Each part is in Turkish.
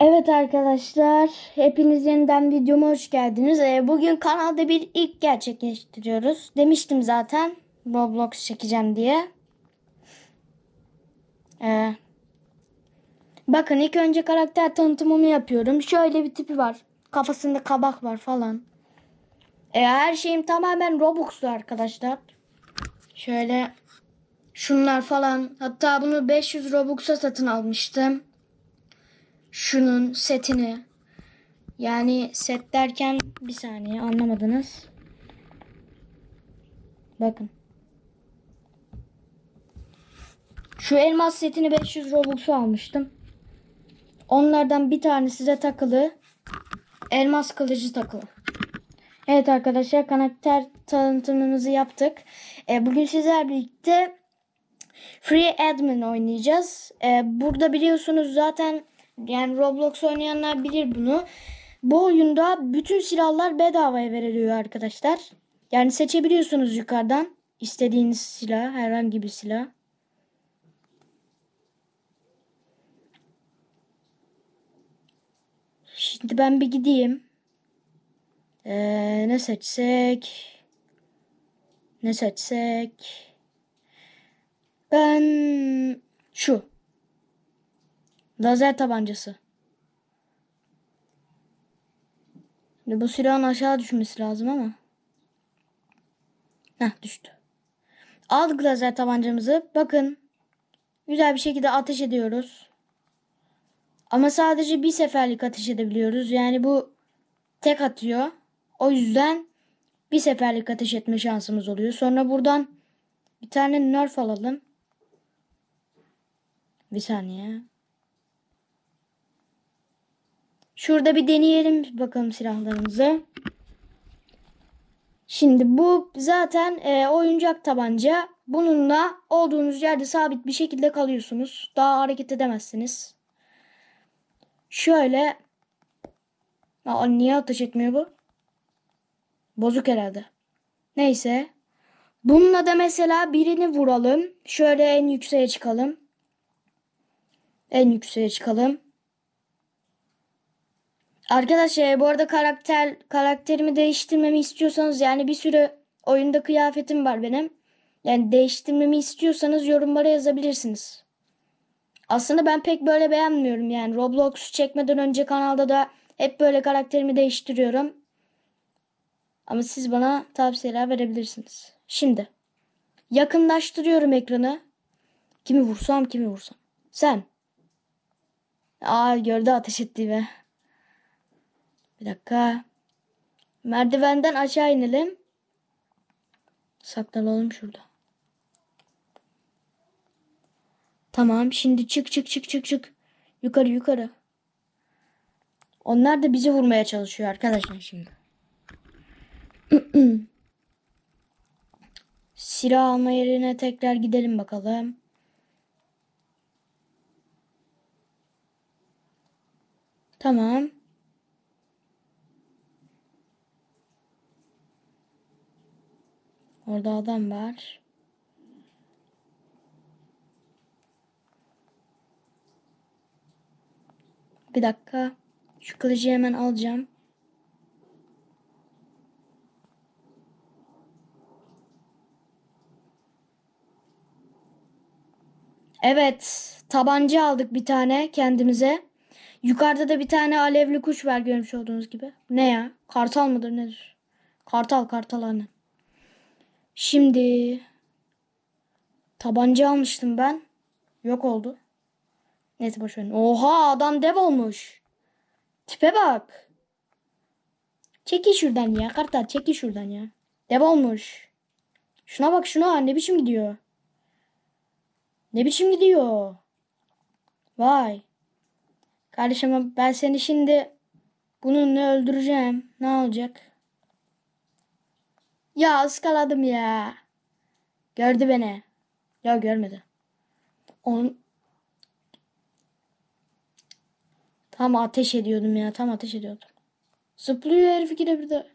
Evet arkadaşlar, hepiniz yeniden videoma hoş geldiniz. Ee, bugün kanalda bir ilk gerçekleştiriyoruz. Demiştim zaten Roblox çekeceğim diye. Ee, bakın ilk önce karakter tanıtımımı yapıyorum. Şöyle bir tipi var. Kafasında kabak var falan. Ee, her şeyim tamamen Robux'lu arkadaşlar. Şöyle şunlar falan. Hatta bunu 500 Robux'a satın almıştım şunun setini yani set derken bir saniye anlamadınız. Bakın. Şu elmas setini 500 Robux'u almıştım. Onlardan bir tane size takılı. Elmas kılıcı takılı. Evet arkadaşlar karakter tanıtımımızı yaptık. E, bugün sizler birlikte Free Admin oynayacağız. E, burada biliyorsunuz zaten yani Roblox oynayanlar bilir bunu. Bu oyunda bütün silahlar bedavaya veriliyor arkadaşlar. Yani seçebiliyorsunuz yukarıdan istediğiniz silah, herhangi bir silah. Şimdi ben bir gideyim. Ee, ne seçsek? Ne seçsek? Ben şu. Lazer tabancası. Şimdi bu silahın aşağı düşmesi lazım ama. Heh düştü. Aldık lazer tabancamızı. Bakın. Güzel bir şekilde ateş ediyoruz. Ama sadece bir seferlik ateş edebiliyoruz. Yani bu tek atıyor. O yüzden bir seferlik ateş etme şansımız oluyor. Sonra buradan bir tane nerf alalım. Bir saniye. Şurada bir deneyelim bakalım silahlarımızı. Şimdi bu zaten e, oyuncak tabanca. Bununla olduğunuz yerde sabit bir şekilde kalıyorsunuz. Daha hareket edemezsiniz. Şöyle. Aa, niye ateş etmiyor bu? Bozuk herhalde. Neyse. Bununla da mesela birini vuralım. Şöyle en yükseğe çıkalım. En yükseğe çıkalım. Arkadaşlar bu arada karakter karakterimi değiştirmemi istiyorsanız yani bir sürü oyunda kıyafetim var benim. Yani değiştirmemi istiyorsanız yorumlara yazabilirsiniz. Aslında ben pek böyle beğenmiyorum yani Roblox çekmeden önce kanalda da hep böyle karakterimi değiştiriyorum. Ama siz bana tavsiyeler verebilirsiniz. Şimdi yakınlaştırıyorum ekranı. Kimi vursam kimi vursam. Sen. Aa gördü ateş ettiğimi. Bir dakika. Merdivenden aşağı inelim. Saklanalım şurada. Tamam şimdi çık çık çık çık çık. Yukarı yukarı. Onlar da bizi vurmaya çalışıyor arkadaşlar şimdi. Silah alma yerine tekrar gidelim bakalım. Tamam. Orada adam var. Bir dakika. Şu kılıcı hemen alacağım. Evet. Tabanca aldık bir tane kendimize. Yukarıda da bir tane alevli kuş var görmüş olduğunuz gibi. Ne ya? Kartal mıdır nedir? Kartal kartal anne. Şimdi tabanca almıştım ben. Yok oldu. Neyse boş verin. Oha adam dev olmuş. Tipe bak. Çekil şuradan ya. Kartal çekil şuradan ya. Dev olmuş. Şuna bak şuna ne biçim gidiyor. Ne biçim gidiyor. Vay. Kardeşim ben seni şimdi bununla öldüreceğim. Ne olacak? Ya ıskaladım ya. Gördü beni. Ya görmedi. Onun Tam ateş ediyordum ya. Tam ateş ediyordum. Zıplıyor herif yine bir de.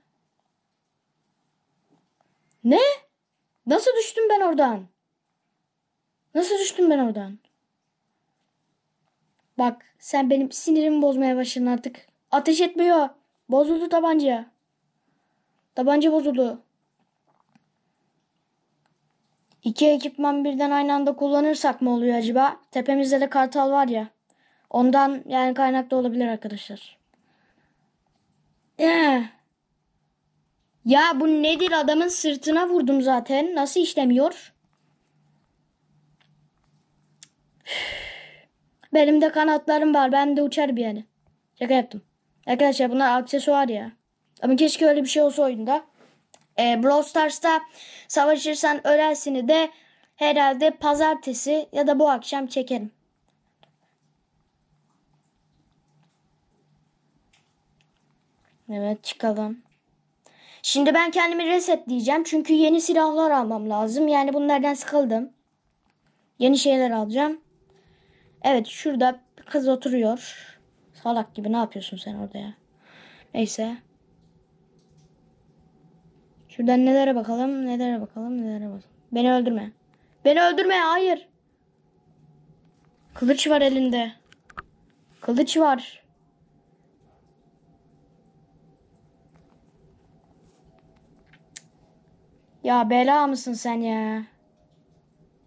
Ne? Nasıl düştüm ben oradan? Nasıl düştüm ben oradan? Bak sen benim sinirimi bozmaya başladın artık. Ateş etmiyor. Bozuldu tabanca. Tabanca bozuldu. İki ekipman birden aynı anda kullanırsak mı oluyor acaba? Tepemizde de kartal var ya. Ondan yani kaynaklı olabilir arkadaşlar. Eh. Ya bu nedir adamın sırtına vurdum zaten. Nasıl işlemiyor? Benim de kanatlarım var. Ben de uçar bir yani. Şaka yaptım. Arkadaşlar bunlar aksesuar ya. Ama keşke öyle bir şey olsa oyunda. E, Brawl Stars'ta savaşırsan ölersini de herhalde pazartesi ya da bu akşam çekerim. Evet çıkalım. Şimdi ben kendimi resetleyeceğim. Çünkü yeni silahlar almam lazım. Yani bunlardan sıkıldım. Yeni şeyler alacağım. Evet şurada bir kız oturuyor. Salak gibi ne yapıyorsun sen orada ya? Neyse. Şuradan nelere bakalım, nelere bakalım, nelere bakalım. Beni öldürme. Beni öldürme, hayır. Kılıç var elinde. Kılıç var. Ya bela mısın sen ya?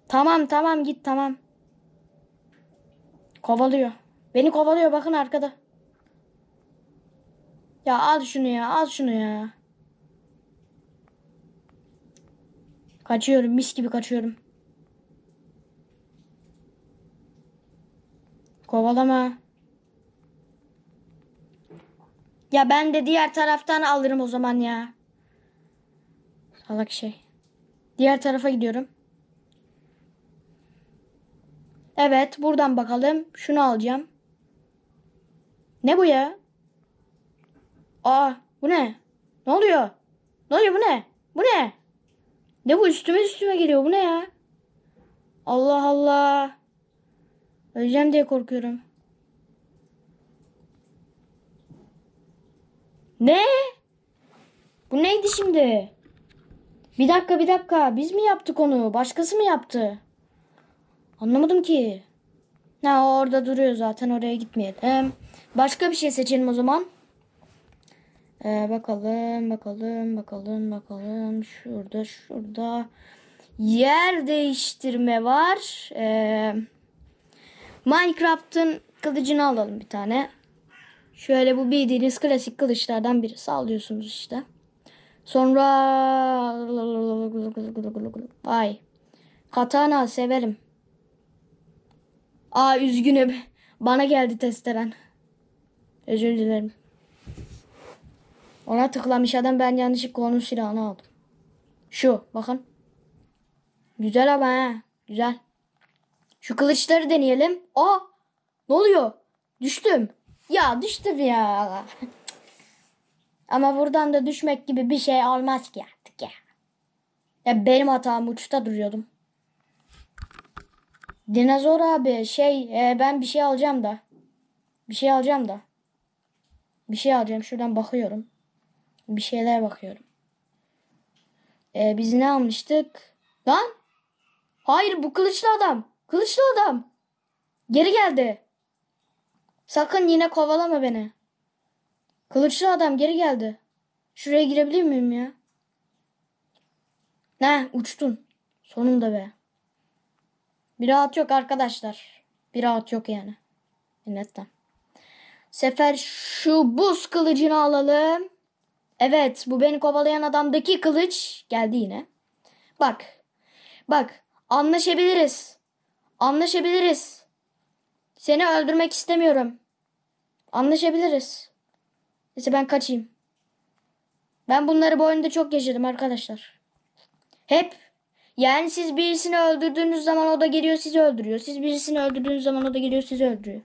Tamam tamam git tamam. Kovalıyor. Beni kovalıyor bakın arkada. Ya al şunu ya al şunu ya. Kaçıyorum mis gibi kaçıyorum. Kovalama. Ya ben de diğer taraftan alırım o zaman ya. Salak şey. Diğer tarafa gidiyorum. Evet buradan bakalım. Şunu alacağım. Ne bu ya? Aa bu ne? Ne oluyor? Ne oluyor bu ne? Bu ne? Ne bu üstüme üstüme geliyor bu ne ya? Allah Allah. Öleceğim diye korkuyorum. Ne? Bu neydi şimdi? Bir dakika bir dakika. Biz mi yaptık onu? Başkası mı yaptı? Anlamadım ki. Ha orada duruyor zaten oraya gitmeyelim. Başka bir şey seçelim o zaman. Ee, bakalım bakalım bakalım bakalım. Şurada şurada. Yer değiştirme var. Ee, Minecraft'ın kılıcını alalım bir tane. Şöyle bu bildiğiniz klasik kılıçlardan biri. Sallıyorsunuz işte. Sonra ay katana severim. Aa üzgünüm. Bana geldi testeren. Özür dilerim. Ona tıklamış adam ben yanlışlıkla onun silahını aldım. Şu bakın. Güzel ama ha. Güzel. Şu kılıçları deneyelim. Aa ne oluyor? Düştüm. Ya düştüm ya. ama buradan da düşmek gibi bir şey olmaz ki artık ya. Ya benim hatam uçta duruyordum. Dinozor abi şey e, ben bir şey alacağım da. Bir şey alacağım da. Bir şey alacağım. Şuradan bakıyorum. Bir şeyler bakıyorum. E, biz ne almıştık? Lan? Hayır bu kılıçlı adam. Kılıçlı adam. Geri geldi. Sakın yine kovalama beni. Kılıçlı adam geri geldi. Şuraya girebilir miyim ya? Ne uçtun. Sonunda be. Bir rahat yok arkadaşlar. Bir rahat yok yani. Netten. Sefer şu buz kılıcını alalım. Evet bu beni kovalayan adamdaki kılıç geldi yine. Bak. Bak anlaşabiliriz. Anlaşabiliriz. Seni öldürmek istemiyorum. Anlaşabiliriz. Neyse ben kaçayım. Ben bunları bu oyunda çok yaşadım arkadaşlar. Hep yani siz birisini öldürdüğünüz zaman o da geliyor sizi öldürüyor. Siz birisini öldürdüğünüz zaman o da geliyor sizi öldürüyor.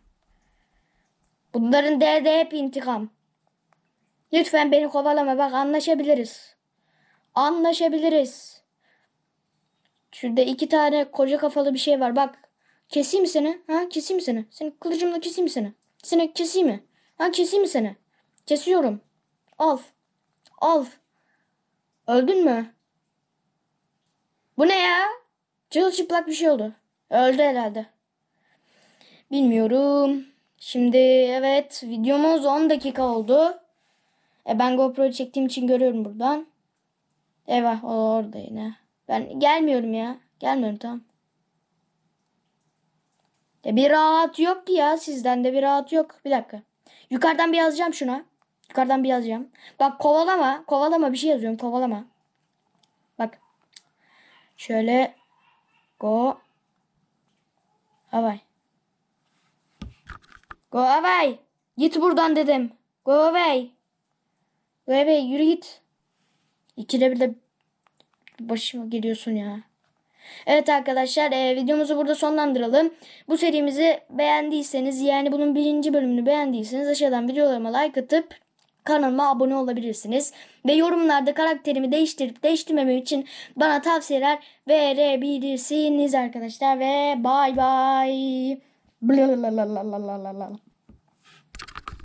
Bunların derdi hep intikam. Lütfen beni kovalama bak anlaşabiliriz. Anlaşabiliriz. Şurada iki tane koca kafalı bir şey var bak. Keseyim seni? Ha keseyim seni? Seni kılıcımla keseyim seni? Seni keseyim mi? Ha keseyim seni? Kesiyorum. Al. Al. Öldün mü? Bu ne ya? Çırılçıplak bir şey oldu. Öldü herhalde. Bilmiyorum. Şimdi evet videomuz 10 dakika oldu. E, ben GoPro'yu çektiğim için görüyorum buradan. Eyvah o orada yine. Ben gelmiyorum ya. Gelmiyorum tamam. Ya bir rahat yok ki ya sizden de bir rahat yok. Bir dakika. Yukarıdan bir yazacağım şuna. Yukarıdan bir yazacağım. Bak kovalama. Kovalama bir şey yazıyorum. Kovalama. Bak. Şöyle. Go. Away. Go away. Git buradan dedim. Go away. Go away. Yürü git. İkide bir de başıma geliyorsun ya. Evet arkadaşlar e, videomuzu burada sonlandıralım. Bu serimizi beğendiyseniz yani bunun birinci bölümünü beğendiyseniz aşağıdan videolarıma like atıp kanalıma abone olabilirsiniz. Ve yorumlarda karakterimi değiştirip değiştirmemem için bana tavsiyeler verebilirsiniz arkadaşlar. Ve bay bay.